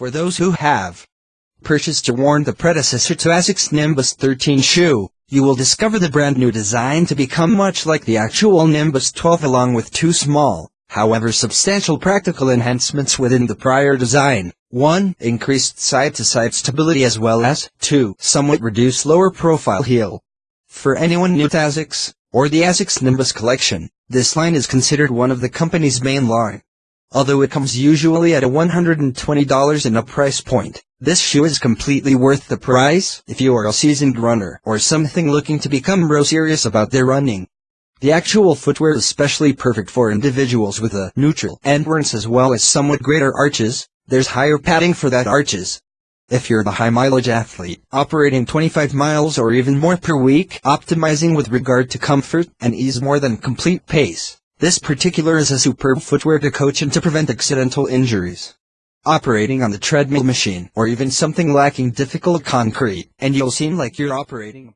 For those who have purchased to warn the predecessor to ASICS Nimbus 13 shoe, you will discover the brand new design to become much like the actual Nimbus 12 along with two small, however substantial practical enhancements within the prior design. 1. Increased side-to-side stability as well as 2. Somewhat reduced lower profile heel. For anyone new to ASICS, or the ASICS Nimbus collection, this line is considered one of the company's main line. Although it comes usually at a $120 in a price point, this shoe is completely worth the price if you are a seasoned runner or something looking to become real serious about their running. The actual footwear is especially perfect for individuals with a neutral endurance as well as somewhat greater arches, there's higher padding for that arches. If you're the high mileage athlete, operating 25 miles or even more per week, optimizing with regard to comfort and ease more than complete pace, this particular is a superb footwear to coach and to prevent accidental injuries. Operating on the treadmill machine or even something lacking difficult concrete, and you'll seem like you're operating